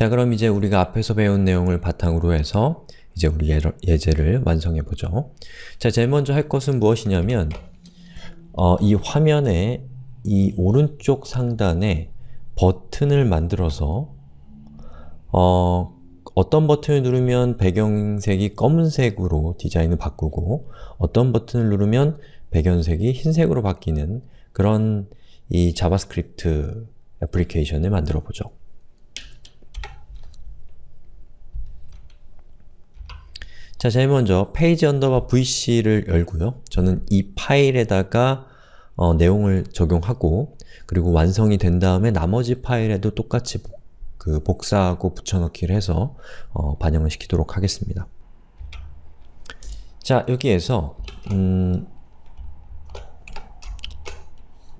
자 그럼 이제 우리가 앞에서 배운 내용을 바탕으로 해서 이제 우리 예제를 완성해 보죠. 자, 제일 먼저 할 것은 무엇이냐면 어, 이 화면에 이 오른쪽 상단에 버튼을 만들어서 어, 어떤 버튼을 누르면 배경색이 검은색으로 디자인을 바꾸고 어떤 버튼을 누르면 배경색이 흰색으로 바뀌는 그런 이 자바스크립트 애플리케이션을 만들어 보죠. 자, 제일 먼저 페이지 underbar vc를 열고요. 저는 이 파일에다가 어, 내용을 적용하고 그리고 완성이 된 다음에 나머지 파일에도 똑같이 그 복사하고 붙여넣기를 해서 어, 반영을 시키도록 하겠습니다. 자, 여기에서 음,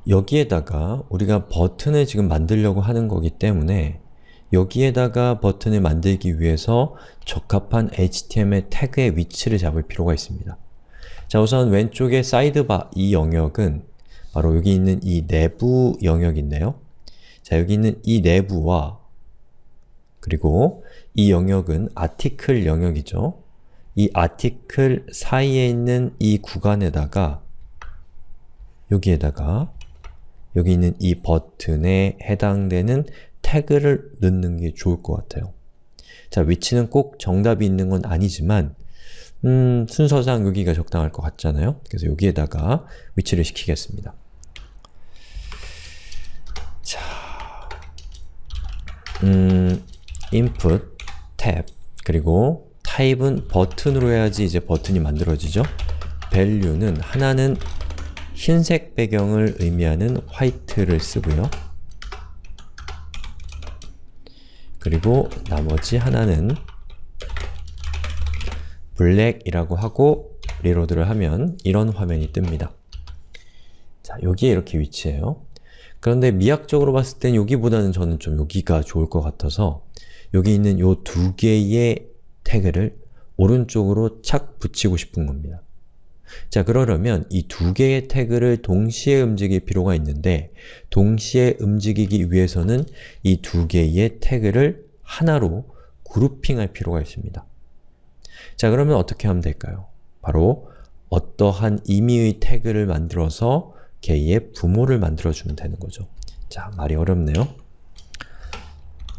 여기에다가 우리가 버튼을 지금 만들려고 하는 거기 때문에 여기에다가 버튼을 만들기 위해서 적합한 HTML 태그의 위치를 잡을 필요가 있습니다. 자 우선 왼쪽에 사이드바 이 영역은 바로 여기 있는 이 내부 영역인데요. 자 여기 있는 이 내부와 그리고 이 영역은 아티클 영역이죠. 이 아티클 사이에 있는 이 구간에다가 여기에다가 여기 있는 이 버튼에 해당되는 태그를 넣는 게 좋을 것 같아요. 자, 위치는 꼭 정답이 있는 건 아니지만 음, 순서상 여기가 적당할 것 같잖아요. 그래서 여기에다가 위치를 시키겠습니다. 자, 음, input, 탭, 그리고 type은 button으로 해야지 이제 버튼이 만들어지죠. value는 하나는 흰색 배경을 의미하는 white를 쓰고요. 그리고 나머지 하나는 black이라고 하고 reload를 하면 이런 화면이 뜹니다. 자, 여기에 이렇게 위치해요. 그런데 미학적으로 봤을 땐 여기보다는 저는 좀 여기가 좋을 것 같아서 여기 있는 이두 개의 태그를 오른쪽으로 착 붙이고 싶은 겁니다. 자 그러려면 이 두 개의 태그를 동시에 움직일 필요가 있는데 동시에 움직이기 위해서는 이 두 개의 태그를 하나로 그룹핑할 필요가 있습니다. 자 그러면 어떻게 하면 될까요? 바로 어떠한 임의의 태그를 만들어서 개의 부모를 만들어주면 되는 거죠. 자, 말이 어렵네요.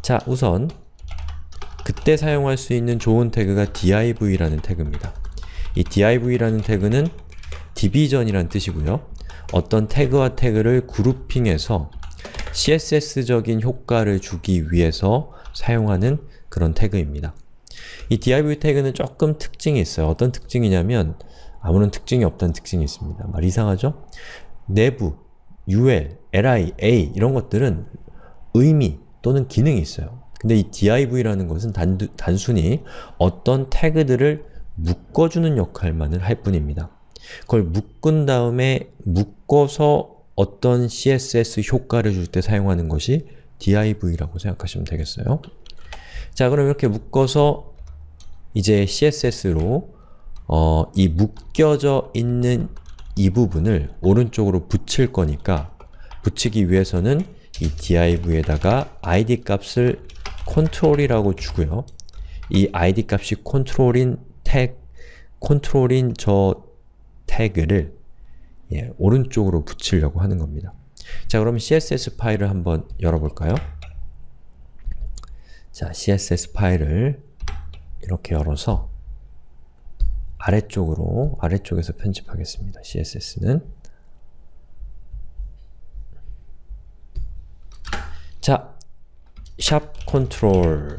자, 우선 그때 사용할 수 있는 좋은 태그가 div라는 태그입니다. 이 div라는 태그는 디비전이란 뜻이고요. 어떤 태그와 태그를 그룹핑해서 CSS적인 효과를 주기 위해서 사용하는 그런 태그입니다. 이 div 태그는 조금 특징이 있어요. 어떤 특징이냐면 아무런 특징이 없다는 특징이 있습니다. 말 이상하죠? 내부, ul, li, a 이런 것들은 의미 또는 기능이 있어요. 근데 이 div라는 것은 단두, 단순히 어떤 태그들을 묶어주는 역할만을 할 뿐입니다. 그걸 묶은 다음에 묶어서 어떤 CSS 효과를 줄 때 사용하는 것이 div라고 생각하시면 되겠어요. 자 그럼 이렇게 묶어서 이제 CSS로 어, 이 묶여져 있는 이 부분을 오른쪽으로 붙일 거니까 붙이기 위해서는 이 div에다가 id 값을 control이라고 주고요. 이 id 값이 control인 태그, control인 저 태그를 예, 오른쪽으로 붙이려고 하는 겁니다. 자, 그럼 CSS 파일을 한번 열어볼까요? 자, CSS 파일을 이렇게 열어서 아래쪽으로, 아래쪽에서 편집하겠습니다. CSS는 자, sharp control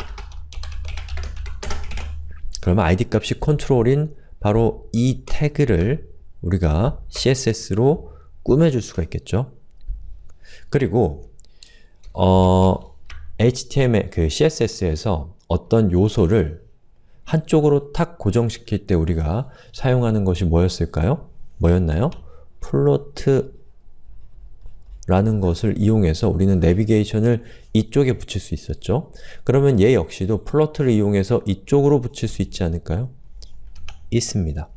그러면 id 값이 control인 바로 이 태그를 우리가 CSS로 꾸며줄 수가 있겠죠. 그리고 어, HTML, 그 CSS에서 어떤 요소를 한쪽으로 탁 고정시킬 때 우리가 사용하는 것이 뭐였을까요? 뭐였나요? float라는 것을 이용해서 우리는 내비게이션을 이쪽에 붙일 수 있었죠. 그러면 얘 역시도 float를 이용해서 이쪽으로 붙일 수 있지 않을까요? 있습니다.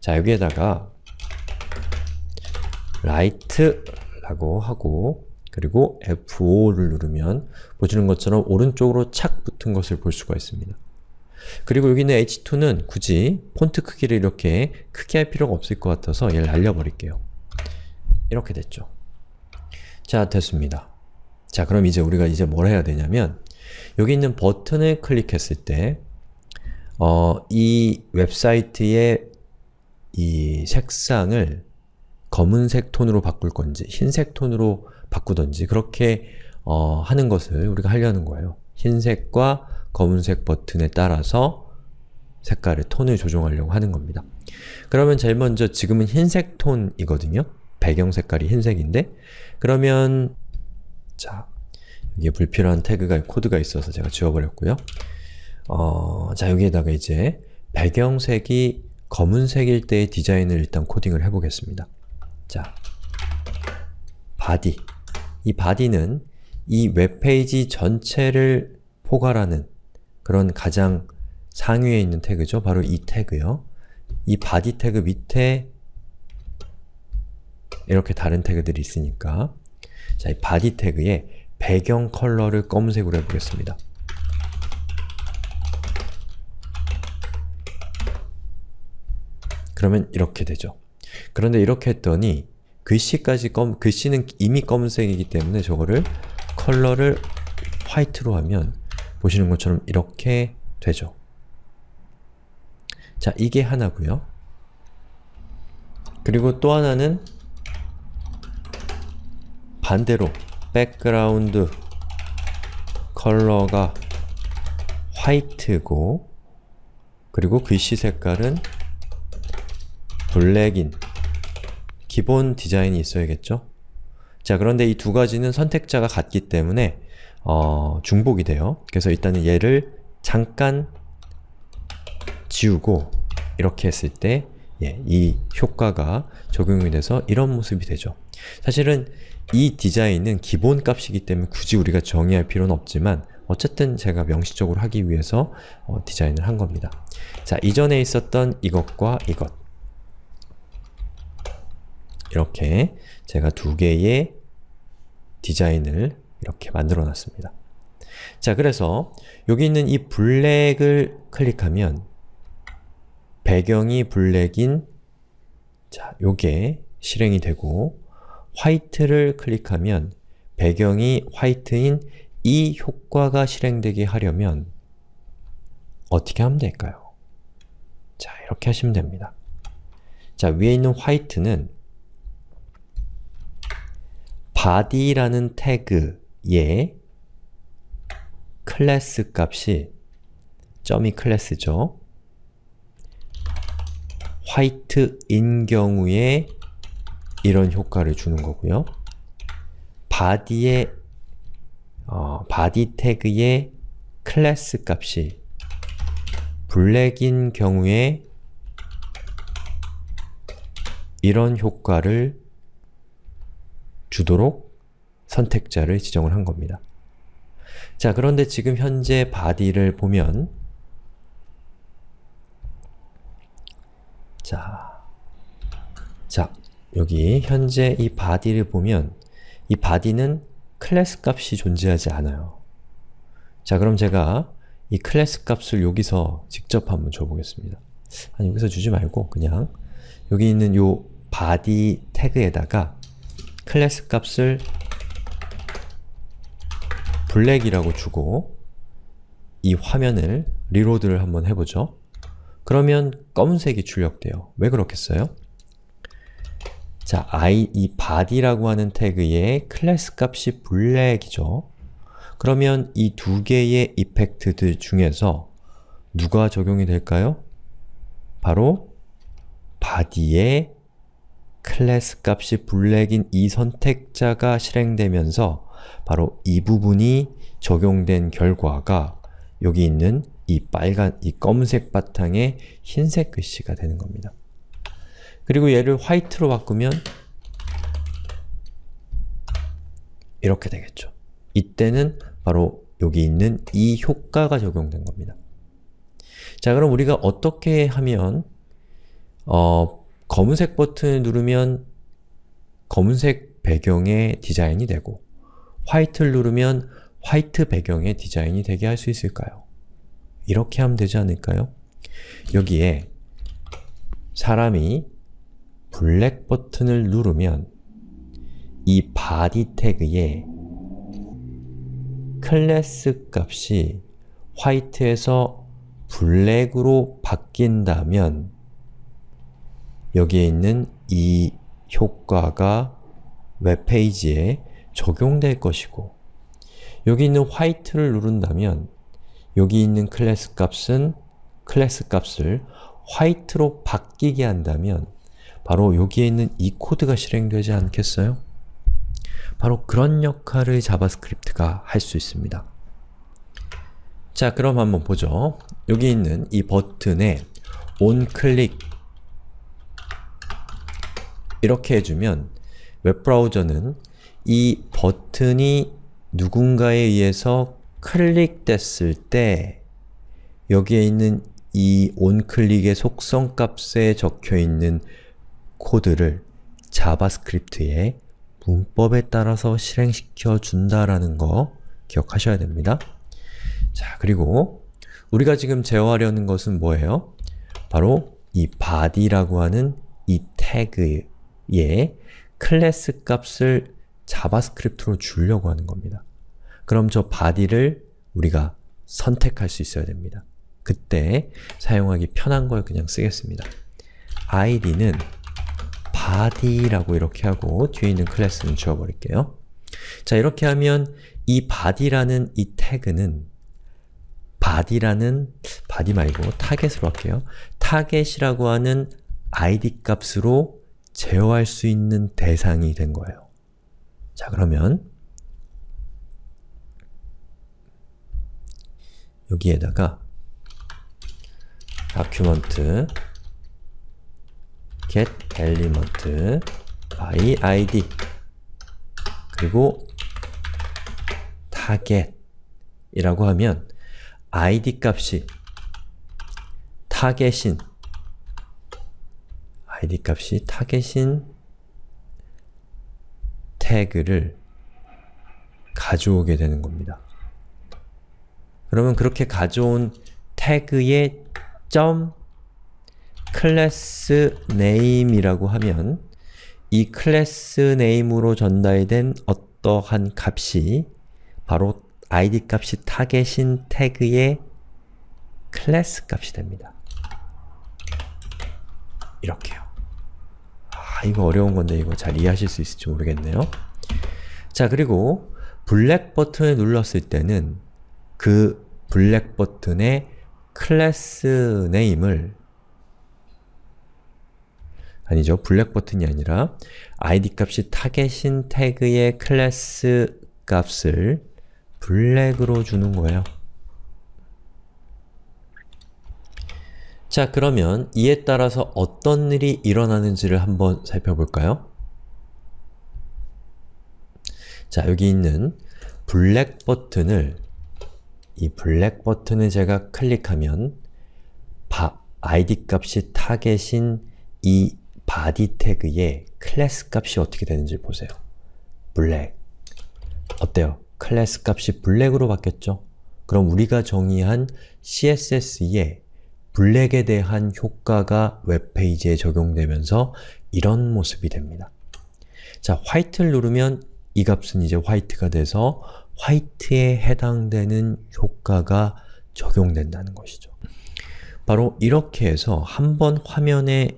자 여기에다가 right 라고 하고 그리고 F5를 누르면 보시는 것처럼 오른쪽으로 착 붙은 것을 볼 수가 있습니다. 그리고 여기 있는 H2는 굳이 폰트 크기를 이렇게 크게 할 필요가 없을 것 같아서 얘를 날려버릴게요. 이렇게 됐죠. 자, 됐습니다. 자, 그럼 이제 우리가 이제 뭘 해야 되냐면 여기 있는 버튼을 클릭했을 때 어, 이 웹사이트의 이 색상을 검은색 톤으로 바꿀 건지 흰색 톤으로 바꾸던지 그렇게 어, 하는 것을 우리가 하려는 거예요. 흰색과 검은색 버튼에 따라서 색깔의 톤을 조정하려고 하는 겁니다. 그러면 제일 먼저 지금은 흰색 톤이거든요. 배경 색깔이 흰색인데 그러면 자 여기에 불필요한 태그가 코드가 있어서 제가 지워버렸고요. 어, 자 여기에다가 이제 배경색이 검은색일 때의 디자인을 일단 코딩을 해보겠습니다. 자, body 이 body는 이 웹페이지 전체를 포괄하는 그런 가장 상위에 있는 태그죠. 바로 이 태그요. 이 body 태그 밑에 이렇게 다른 태그들이 있으니까 자, 이 body 태그에 배경 컬러를 검은색으로 해보겠습니다. 그러면 이렇게 되죠. 그런데 이렇게 했더니 글씨까지 검, 글씨는 이미 검은색이기 때문에 저거를 컬러를 white로 하면 보시는 것처럼 이렇게 되죠. 자, 이게 하나고요. 그리고 또 하나는 반대로 background color가 white고 그리고 글씨 색깔은 black인 기본 디자인이 있어야겠죠? 자 그런데 이 두 가지는 선택자가 같기 때문에 어, 중복이 돼요. 그래서 일단은 얘를 잠깐 지우고 이렇게 했을 때 예, 이 효과가 적용이 돼서 이런 모습이 되죠. 사실은 이 디자인은 기본 값이기 때문에 굳이 우리가 정의할 필요는 없지만 어쨌든 제가 명시적으로 하기 위해서 어, 디자인을 한 겁니다. 자, 이전에 있었던 이것과 이것 이렇게 제가 두 개의 디자인을 이렇게 만들어 놨습니다. 자, 그래서 여기 있는 이 블랙을 클릭하면 배경이 블랙인 자, 요게 실행이 되고 화이트를 클릭하면 배경이 화이트인 이 효과가 실행되게 하려면 어떻게 하면 될까요? 자, 이렇게 하시면 됩니다. 자, 위에 있는 화이트는 body라는 태그의 클래스 값이 점이 클래스죠. 화이트인 경우에 이런 효과를 주는 거고요. body의 어, body 태그의 클래스 값이 블랙인 경우에 이런 효과를 주도록 선택자를 지정을 한 겁니다. 자, 그런데 지금 현재 body를 보면 자, 자, 여기 현재 이 body를 보면 이 body는 클래스 값이 존재하지 않아요. 자, 그럼 제가 이 클래스 값을 여기서 직접 한번 줘보겠습니다. 아니, 여기서 주지 말고 그냥 여기 있는 요 body 태그에다가 클래스 값을 black이라고 주고 이 화면을 reload를 한번 해보죠. 그러면 검은색이 출력돼요. 왜 그렇겠어요? 자, 이, 이 body라고 하는 태그의 클래스 값이 black이죠. 그러면 이 두 개의 effect들 중에서 누가 적용이 될까요? 바로 body의 클래스 값이 블랙인 이 선택자가 실행되면서 바로 이 부분이 적용된 결과가 여기 있는 이 빨간, 이 검은색 바탕에 흰색 글씨가 되는 겁니다. 그리고 얘를 화이트로 바꾸면 이렇게 되겠죠. 이때는 바로 여기 있는 이 효과가 적용된 겁니다. 자, 그럼 우리가 어떻게 하면 어, 검은색 버튼을 누르면 검은색 배경의 디자인이 되고 화이트를 누르면 화이트 배경의 디자인이 되게 할 수 있을까요? 이렇게 하면 되지 않을까요? 여기에 사람이 블랙 버튼을 누르면 이 body 태그에 클래스 값이 white에서 black으로 바뀐다면 여기에 있는 이 효과가 웹페이지에 적용될 것이고 여기 있는 white를 누른다면 여기 있는 클래스 값은 클래스 값을 white로 바뀌게 한다면 바로 여기에 있는 이 코드가 실행되지 않겠어요? 바로 그런 역할을 자바스크립트가 할 수 있습니다. 자, 그럼 한번 보죠. 여기 있는 이 버튼에 onClick 이렇게 해주면 웹브라우저는 이 버튼이 누군가에 의해서 클릭됐을 때 여기에 있는 이 onClick의 속성 값에 적혀있는 코드를 자바스크립트의 문법에 따라서 실행시켜 준다라는 거 기억하셔야 됩니다. 자, 그리고 우리가 지금 제어하려는 것은 뭐예요? 바로 이 body라고 하는 이 태그에 클래스 값을 자바스크립트로 주려고 하는 겁니다. 그럼 저 body를 우리가 선택할 수 있어야 됩니다. 그때 사용하기 편한 걸 그냥 쓰겠습니다. id는 body라고 이렇게 하고 뒤에 있는 클래스는 지워버릴게요. 자, 이렇게 하면 이 body라는 이 태그는 body라는 body 말고 target으로 할게요. target이라고 하는 id 값으로 제어할 수 있는 대상이 된 거예요. 자, 그러면 여기에다가 document get element by id 그리고 target 이라고 하면 id 값이 타겟인 id 값이 target인 태그를 가져오게 되는 겁니다. 그러면 그렇게 가져온 태그의 점 class name이라고 하면 이 class name으로 전달된 어떠한 값이 바로 id 값이 target인 태그의 클래스 값이 됩니다. 이렇게요. 아, 이거 어려운 건데 이거 잘 이해하실 수 있을지 모르겠네요. 자, 그리고 black 버튼을 눌렀을 때는 그 black 버튼의 class name을 아니죠. black 버튼이 아니라 id 값이 target인 태그의 클래스 값을 black으로 주는 거예요. 자, 그러면 이에 따라서 어떤 일이 일어나는지를 한번 살펴볼까요? 자, 여기 있는 black 버튼을 이 black 버튼을 제가 클릭하면 바, id 값이 target인 이 body 태그의 클래스 값이 어떻게 되는지 보세요. black 어때요? 클래스 값이 black으로 바뀌었죠? 그럼 우리가 정의한 CSS에 black에 대한 효과가 웹페이지에 적용되면서 이런 모습이 됩니다. 자, white를 누르면 이 값은 이제 white가 돼서 white에 해당되는 효과가 적용된다는 것이죠. 바로 이렇게 해서 한번 화면에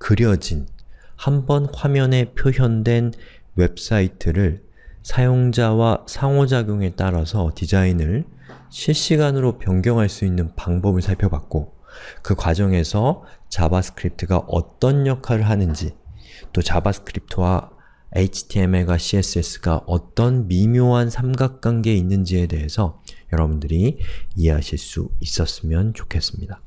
그려진, 한 번 화면에 표현된 웹사이트를 사용자와 상호작용에 따라서 디자인을 실시간으로 변경할 수 있는 방법을 살펴봤고 그 과정에서 자바스크립트가 어떤 역할을 하는지 또 자바스크립트와 HTML과 CSS가 어떤 미묘한 삼각관계에 있는지에 대해서 여러분들이 이해하실 수 있었으면 좋겠습니다.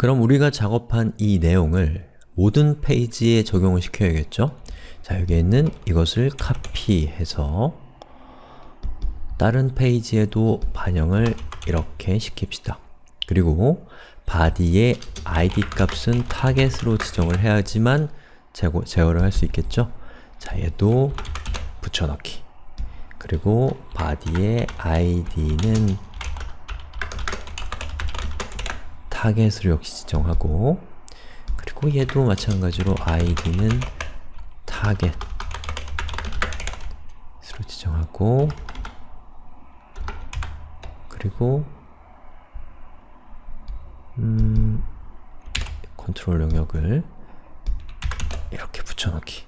그럼 우리가 작업한 이 내용을 모든 페이지에 적용을 시켜야겠죠? 자, 여기 있는 이것을 카피해서 다른 페이지에도 반영을 이렇게 시킵시다. 그리고 body의 id 값은 타겟으로 지정을 해야지만 제거, 제어를 할 수 있겠죠? 자, 얘도 붙여넣기 그리고 body의 id는 target으로 역시 지정하고 그리고 얘도 마찬가지로 id는 target으로 지정하고 그리고 음, 컨트롤 영역을 이렇게 붙여넣기.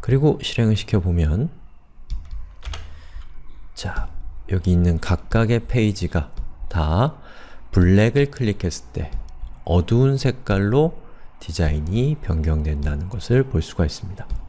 그리고 실행을 시켜보면 자, 여기 있는 각각의 페이지가 다 블랙을 클릭했을 때 어두운 색깔로 디자인이 변경된다는 것을 볼 수가 있습니다.